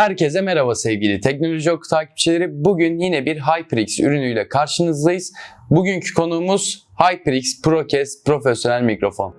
Herkese merhaba sevgili Teknoloji Oku takipçileri. Bugün yine bir HyperX ürünüyle karşınızdayız. Bugünkü konuğumuz HyperX ProCast profesyonel mikrofon.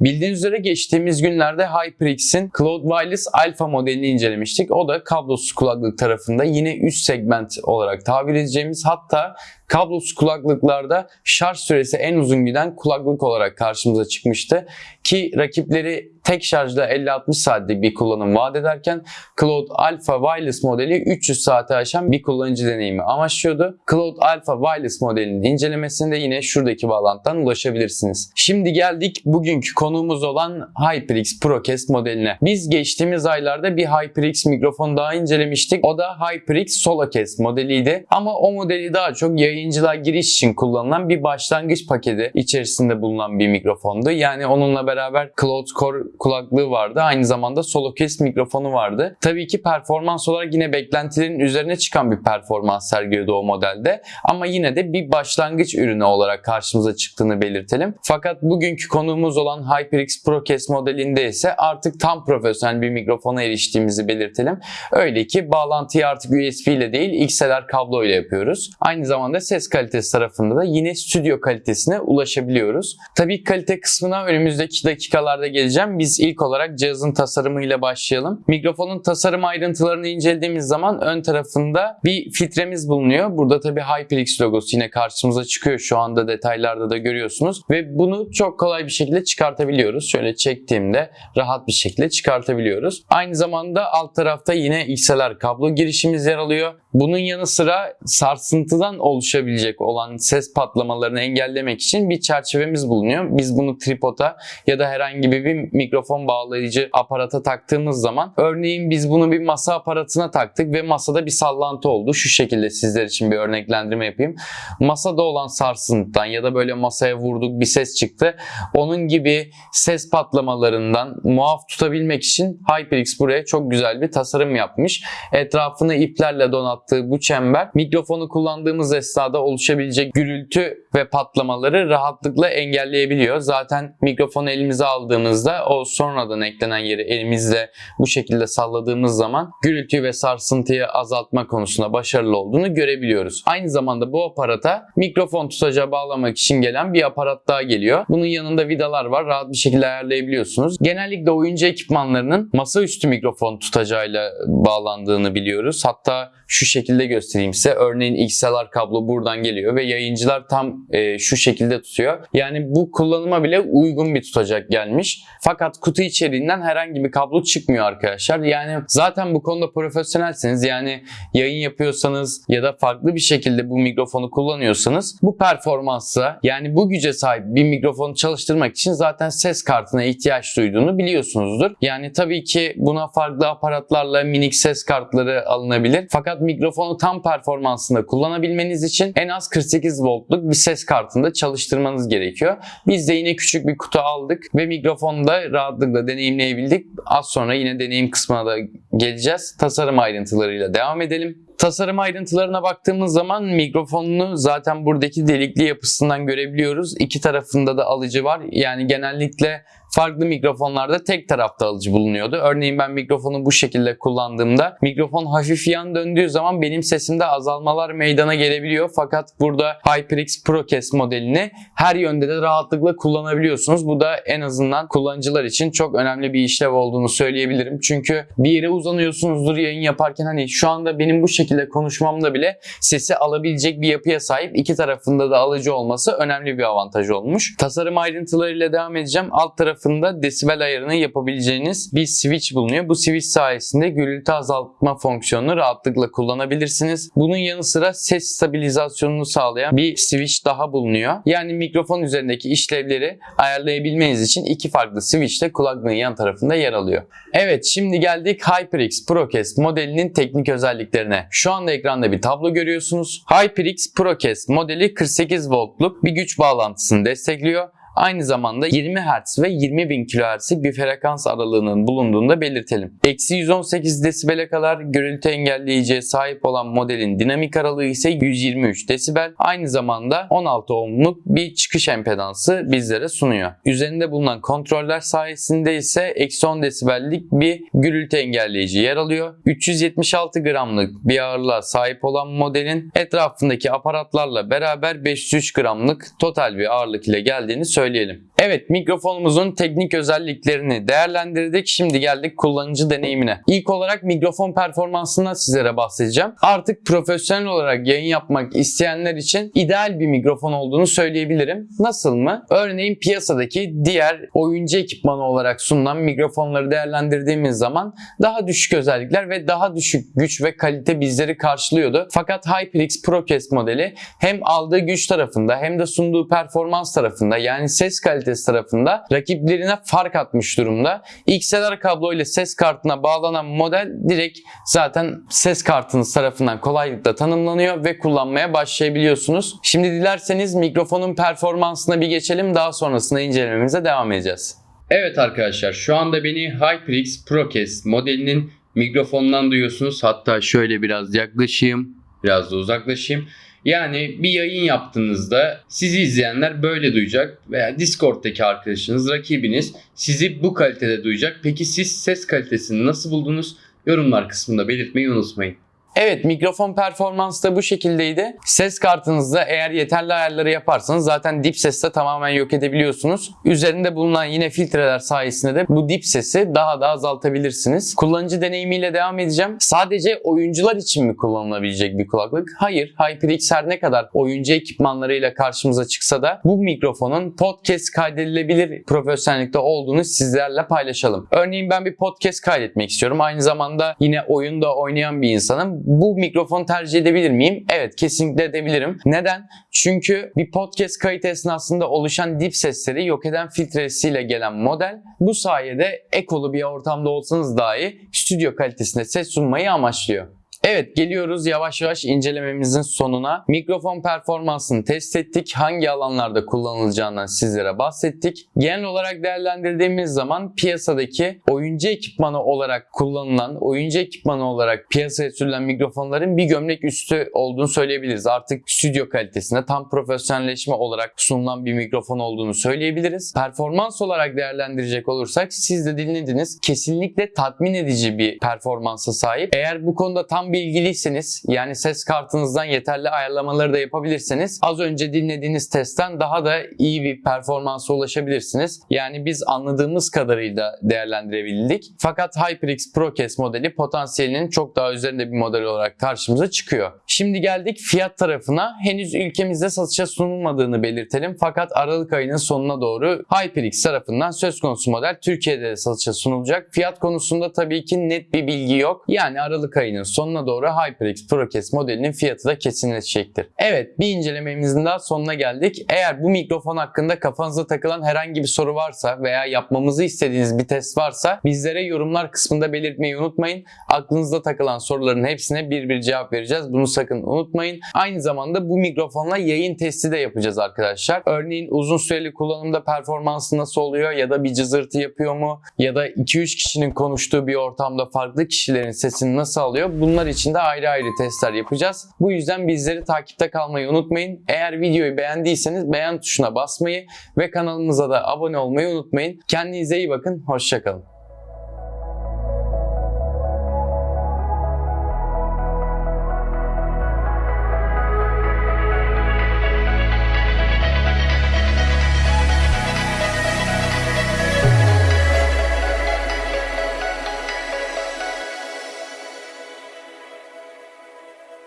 Bildiğiniz üzere geçtiğimiz günlerde HyperX'in Cloud Wireless Alpha modelini incelemiştik. O da kablosuz kulaklık tarafında yine üst segment olarak tabir edeceğimiz hatta kablosuz kulaklıklarda şarj süresi en uzun giden kulaklık olarak karşımıza çıkmıştı. Ki rakipleri tek şarjda 50-60 saatlik bir kullanım vaat ederken Cloud Alpha Wireless modeli 300 saate aşan bir kullanıcı deneyimi amaçlıyordu. Cloud Alpha Wireless modelinin incelemesinde yine şuradaki bağlantıdan ulaşabilirsiniz. Şimdi geldik bugünkü konuğumuz olan HyperX ProCast modeline. Biz geçtiğimiz aylarda bir HyperX mikrofon daha incelemiştik. O da HyperX SoloCast modeliydi. Ama o modeli daha çok yayıncılığa giriş için kullanılan bir başlangıç paketi içerisinde bulunan bir mikrofondu. Yani onunla beraber Cloud Core kulaklığı vardı. Aynı zamanda SoloCast mikrofonu vardı. Tabii ki performans olarak yine beklentilerin üzerine çıkan bir performans sergiliyordu o modelde. Ama yine de bir başlangıç ürünü olarak karşımıza çıktığını belirtelim. Fakat bugünkü konuğumuz olan HyperX ProCast modelinde ise artık tam profesyonel bir mikrofona eriştiğimizi belirtelim. Öyle ki bağlantıyı artık USB ile değil XLR kablo ile yapıyoruz. Aynı zamanda ses kalitesi tarafında da yine stüdyo kalitesine ulaşabiliyoruz. Tabii kalite kısmına önümüzdeki dakikalarda geleceğim. Biz ilk olarak cihazın tasarımıyla başlayalım. Mikrofonun tasarım ayrıntılarını incelediğimiz zaman ön tarafında bir filtremiz bulunuyor. Burada tabii HyperX logosu yine karşımıza çıkıyor. Şu anda detaylarda da görüyorsunuz. Ve bunu çok kolay bir şekilde çıkartabiliyoruz. Şöyle çektiğimde rahat bir şekilde çıkartabiliyoruz. Aynı zamanda alt tarafta yine XLR kablo girişimiz yer alıyor. Bunun yanı sıra sarsıntıdan oluşabilecek olan ses patlamalarını engellemek için bir çerçevemiz bulunuyor. Biz bunu tripoda ya da herhangi bir mikrofon bağlayıcı aparata taktığımız zaman örneğin biz bunu bir masa aparatına taktık ve masada bir sallantı oldu. Şu şekilde sizler için bir örneklendirme yapayım. Masada olan sarsıntıdan ya da böyle masaya vurduk bir ses çıktı. Onun gibi ses patlamalarından muaf tutabilmek için HyperX buraya çok güzel bir tasarım yapmış. Etrafını iplerle donattığı bu çember mikrofonu kullandığımız esnada oluşabilecek gürültü ve patlamaları rahatlıkla engelleyebiliyor. Zaten mikrofonu elimize aldığımızda o sonradan eklenen yeri elimizle bu şekilde salladığımız zaman gürültü ve sarsıntıyı azaltma konusunda başarılı olduğunu görebiliyoruz. Aynı zamanda bu aparata mikrofon tutacağı bağlamak için gelen bir aparat daha geliyor. Bunun yanında vidalar var. Rahat bir şekilde ayarlayabiliyorsunuz. Genellikle oyuncu ekipmanlarının masaüstü mikrofon tutacağıyla bağlandığını biliyoruz. Hatta şu şekilde göstereyim size. Örneğin XLR kablo buradan geliyor ve yayıncılar tam e, şu şekilde tutuyor. Yani bu kullanıma bile uygun bir tutacak gelmiş. Fakat kutu içeriğinden herhangi bir kablo çıkmıyor arkadaşlar. Yani zaten bu konuda profesyonelseniz yani yayın yapıyorsanız ya da farklı bir şekilde bu mikrofonu kullanıyorsanız bu performansa yani bu güce sahip bir mikrofonu çalıştırmak için zaten ses kartına ihtiyaç duyduğunu biliyorsunuzdur. Yani tabii ki buna farklı aparatlarla minik ses kartları alınabilir. Fakat mikrofonu tam performansında kullanabilmeniz için en az 48 voltluk bir ses kartında çalıştırmanız gerekiyor. Biz de yine küçük bir kutu aldık ve mikrofonu da rahatlıkla deneyimleyebildik. Az sonra yine deneyim kısmına da geleceğiz. Tasarım ayrıntılarıyla devam edelim. Tasarım ayrıntılarına baktığımız zaman mikrofonunu zaten buradaki delikli yapısından görebiliyoruz. İki tarafında da alıcı var. Yani genellikle farklı mikrofonlarda tek tarafta alıcı bulunuyordu. Örneğin ben mikrofonu bu şekilde kullandığımda mikrofon hafif yan döndüğü zaman benim sesimde azalmalar meydana gelebiliyor. Fakat burada HyperX ProCast modelini her yönde de rahatlıkla kullanabiliyorsunuz. Bu da en azından kullanıcılar için çok önemli bir işlev olduğunu söyleyebilirim. Çünkü bir yere uzanıyorsunuzdur yayın yaparken hani şu anda benim bu şekilde konuşmamda bile sesi alabilecek bir yapıya sahip iki tarafında da alıcı olması önemli bir avantaj olmuş. Tasarım ayrıntılarıyla devam edeceğim. Alt tarafında desibel ayarını yapabileceğiniz bir switch bulunuyor. Bu switch sayesinde gürültü azaltma fonksiyonunu rahatlıkla kullanabilirsiniz. Bunun yanı sıra ses stabilizasyonunu sağlayan bir switch daha bulunuyor. Yani mikrofon üzerindeki işlevleri ayarlayabilmeniz için iki farklı switch de kulaklığın yan tarafında yer alıyor. Evet şimdi geldik HyperX ProCast modelinin teknik özelliklerine. Şu anda ekranda bir tablo görüyorsunuz. HyperX ProCast modeli 48 voltluk bir güç bağlantısını destekliyor. Aynı zamanda 20 Hz ve 20.000 kHz'lik bir frekans aralığının bulunduğunu da belirtelim. Eksi 118 desibele kadar gürültü engelleyiciye sahip olan modelin dinamik aralığı ise 123 desibel. Aynı zamanda 16 ohmluk bir çıkış empedansı bizlere sunuyor. Üzerinde bulunan kontroller sayesinde ise eksi 10 desibellik bir gürültü engelleyici yer alıyor. 376 gramlık bir ağırlığa sahip olan modelin etrafındaki aparatlarla beraber 503 gramlık total bir ağırlık ile geldiğini söyleyelim. Evet mikrofonumuzun teknik özelliklerini değerlendirdik. Şimdi geldik kullanıcı deneyimine. İlk olarak mikrofon performansından sizlere bahsedeceğim. Artık profesyonel olarak yayın yapmak isteyenler için ideal bir mikrofon olduğunu söyleyebilirim. Nasıl mı? Örneğin piyasadaki diğer oyuncu ekipmanı olarak sunulan mikrofonları değerlendirdiğimiz zaman daha düşük özellikler ve daha düşük güç ve kalite bizleri karşılıyordu. Fakat HyperX ProCast modeli hem aldığı güç tarafında hem de sunduğu performans tarafında yani ses kalitesi tarafında rakiplerine fark atmış durumda. XLR kablo ile ses kartına bağlanan model direkt zaten ses kartınız tarafından kolaylıkla tanımlanıyor ve kullanmaya başlayabiliyorsunuz. Şimdi dilerseniz mikrofonun performansına bir geçelim daha sonrasında incelememize devam edeceğiz. Evet arkadaşlar şu anda beni HyperX ProCast modelinin mikrofonundan duyuyorsunuz. Hatta şöyle biraz yaklaşayım, biraz da uzaklaşayım. Yani bir yayın yaptığınızda sizi izleyenler böyle duyacak veya Discord'daki arkadaşınız, rakibiniz sizi bu kalitede duyacak. Peki siz ses kalitesini nasıl buldunuz? Yorumlar kısmında belirtmeyi unutmayın. Evet mikrofon performansı da bu şekildeydi. Ses kartınızda eğer yeterli ayarları yaparsanız zaten dip sesi de tamamen yok edebiliyorsunuz. Üzerinde bulunan yine filtreler sayesinde de bu dip sesi daha da azaltabilirsiniz. Kullanıcı deneyimiyle devam edeceğim. Sadece oyuncular için mi kullanılabilecek bir kulaklık? Hayır. HyperX her ne kadar oyuncu ekipmanlarıyla karşımıza çıksa da bu mikrofonun podcast kaydedilebilir profesyonellikte olduğunu sizlerle paylaşalım. Örneğin ben bir podcast kaydetmek istiyorum. Aynı zamanda yine oyunda oynayan bir insanım bu mikrofonu tercih edebilir miyim? Evet kesinlikle edebilirim. Neden? Çünkü bir podcast kayıt esnasında oluşan dip sesleri yok eden filtresiyle gelen model bu sayede ekolu bir ortamda olsanız dahi stüdyo kalitesinde ses sunmayı amaçlıyor. Evet geliyoruz yavaş yavaş incelememizin sonuna. Mikrofon performansını test ettik. Hangi alanlarda kullanılacağından sizlere bahsettik. Genel olarak değerlendirdiğimiz zaman piyasadaki oyuncu ekipmanı olarak kullanılan, oyuncu ekipmanı olarak piyasaya sürülen mikrofonların bir gömlek üstü olduğunu söyleyebiliriz. Artık stüdyo kalitesinde tam profesyonelleşme olarak sunulan bir mikrofon olduğunu söyleyebiliriz. Performans olarak değerlendirecek olursak siz de dinlediniz. Kesinlikle tatmin edici bir performansa sahip. Eğer bu konuda tam bilgiliyseniz yani ses kartınızdan yeterli ayarlamaları da yapabilirseniz az önce dinlediğiniz testten daha da iyi bir performansa ulaşabilirsiniz. Yani biz anladığımız kadarıyla değerlendirebildik. Fakat HyperX ProCast modeli potansiyelinin çok daha üzerinde bir model olarak karşımıza çıkıyor. Şimdi geldik fiyat tarafına. Henüz ülkemizde satışa sunulmadığını belirtelim. Fakat Aralık ayının sonuna doğru HyperX tarafından söz konusu model Türkiye'de de satışa sunulacak. Fiyat konusunda tabii ki net bir bilgi yok. Yani Aralık ayının sonuna doğru HyperX ProCast modelinin fiyatı da kesinleşecektir. Evet bir incelememizin daha sonuna geldik. Eğer bu mikrofon hakkında kafanıza takılan herhangi bir soru varsa veya yapmamızı istediğiniz bir test varsa bizlere yorumlar kısmında belirtmeyi unutmayın. Aklınızda takılan soruların hepsine bir bir cevap vereceğiz. Bunu sakın unutmayın. Aynı zamanda bu mikrofonla yayın testi de yapacağız arkadaşlar. Örneğin uzun süreli kullanımda performansı nasıl oluyor ya da bir cızırtı yapıyor mu ya da 2-3 kişinin konuştuğu bir ortamda farklı kişilerin sesini nasıl alıyor? Bunlar için de ayrı ayrı testler yapacağız. Bu yüzden bizleri takipte kalmayı unutmayın. Eğer videoyu beğendiyseniz beğen tuşuna basmayı ve kanalımıza da abone olmayı unutmayın. Kendinize iyi bakın. Hoşçakalın.